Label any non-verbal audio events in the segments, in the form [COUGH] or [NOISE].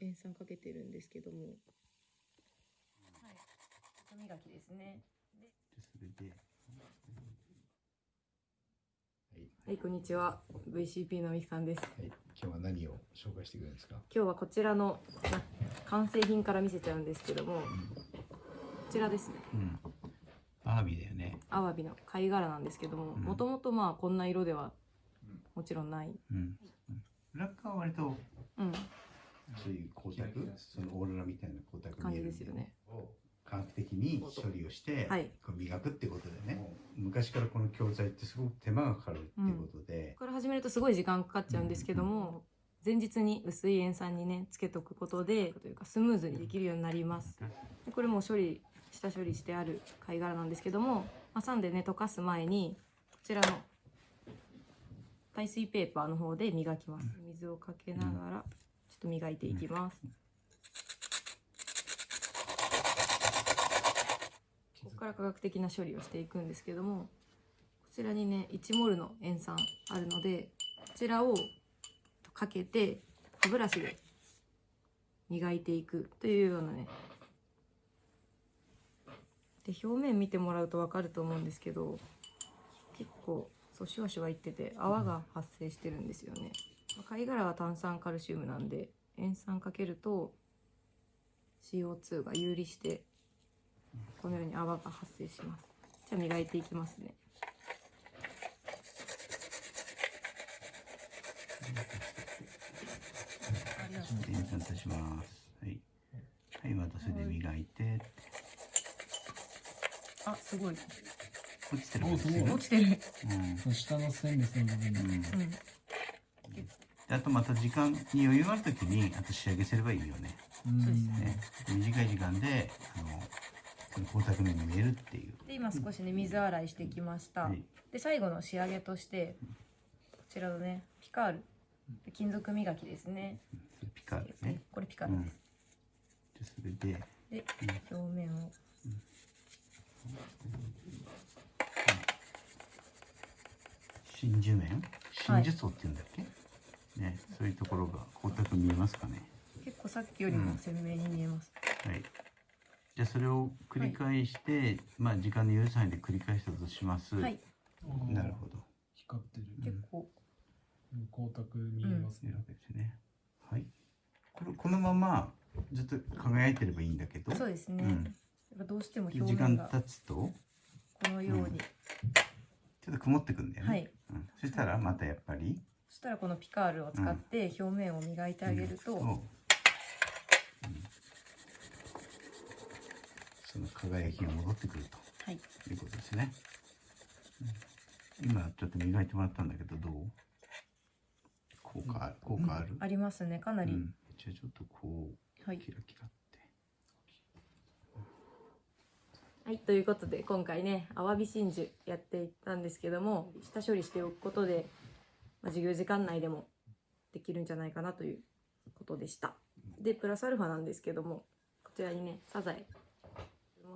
塩酸かけてるんですけどもはい。歯磨きですね。でそれで、はい、はいこんにちは VCP のみきさんですはい、今日は何を紹介してくれるんですか？今日はこちらのな完成品から見せちゃうんですけどもこちらですねうん。アワビだよね。アワビの貝殻なんですけどもうんもともとまあこんな色ではもちろんないうん。裏側は割とそのオーロラみたいな光沢感見えるじですよね。を科学的に処理をして、はい。こう磨くってことでね。昔からこの教材ってすごく手間がかかるってことで、これ始めるとすごい時間かかっちゃうんですけども前日に薄い塩酸にねつけとくことでというかスムーズにできるようになります。でこれもう処理下処理してある貝殻なんですけども挟んでね溶かす前にこちらの耐水ペーパーの方で磨きます。水をかけながらちょっと磨いていきますここから科学的な処理をしていくんですけどもこちらにね1モルの塩酸あるのでこちらをかけて歯ブラシで磨いていくというようなね。で表面見てもらうと分かると思うんですけど結構そうシュワシュワいってて泡が発生してるんですよね。貝殻は炭酸カルシウムなんで塩酸かけると CO2 が有利してこのように泡が発生しますじゃあ磨いていきますねありがとうで、演算いたします。はい。はい、またそれで磨いて、あすごい落ちてる。落ちてるうん。下のステンレスの部分に、うん。うんであとまた時間に余裕があるときにあと仕上げすればいいよね。うんそうですね短い時間であの光沢面に見えるっていう。で今少しね水洗いしてきました、はい。で最後の仕上げとしてこちらのねピカール。金属磨きですね。ピカールね。これピカールです、でそれで。で表面を。真珠面？真珠層って言うんだっけ、ねそういうところが光沢見えますかね。結構さっきよりも鮮明に見えます、はい。じゃあそれを繰り返して、まあ時間の許す範囲で繰り返したとします。はい。なるほど。光ってる、結構。光沢見えますね。うわ、けですね。はい。これこのままずっと輝いてればいいんだけど、そうですね、うん。やっぱどうしても表時間経つと。このように、ちょっと曇ってくんだよね。はい。うん、そしたらまたやっぱり。そしたらこのピカールを使って表面を磨いてあげると、うんうんその輝きが戻ってくるはい。ということですね。うん。今ちょっと磨いてもらったんだけどどう？効果ある？効果ある？ありますね。かなり、うん、じゃあちょっとこうはい。キラキラって。はい、ということで今回ねアワビ真珠やっていったんですけども下処理しておくことで、まあ、授業時間内でもできるんじゃないかなということでした。でプラスアルファなんですけどもこちらにねサザエまあ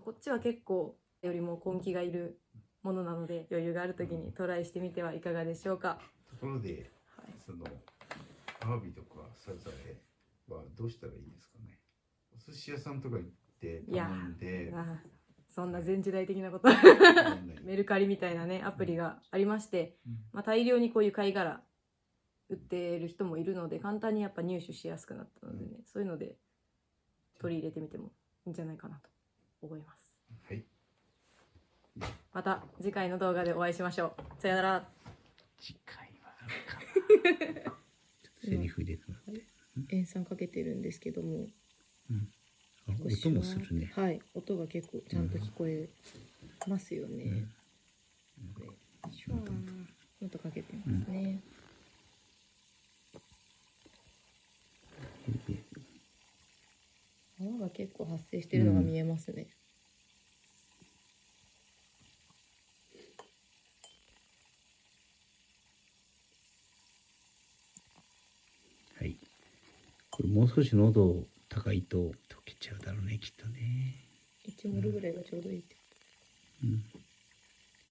こっちは結構よりも根気がいるものなので余裕がある時にトライしてみてはいかがでしょうか、ところではい、そのアワビとかサザエはどうしたらいいですかね？お寿司屋さんとか行って頼んで。そんな前時代的なこと。メルカリみたいなねアプリがありまして、うん。まあ、大量にこういう貝殻売ってる人もいるので簡単にやっぱ入手しやすくなったのでね、そういうので取り入れてみてもいいんじゃないかなと思います。はい。また次回の動画でお会いしましょう。さよなら。次回は [LAUGHS] セリフ入れ。塩酸かけてるんですけども。あ音もするね。はい。音が結構ちゃんと聞こえますよね、これシュワー。ンとかけてますね、泡が結構発生してるのが見えますね、はい。これもう少し喉高いと溶けちゃうだろうね、きっとね。1モルぐらいがちょうどいいってうん。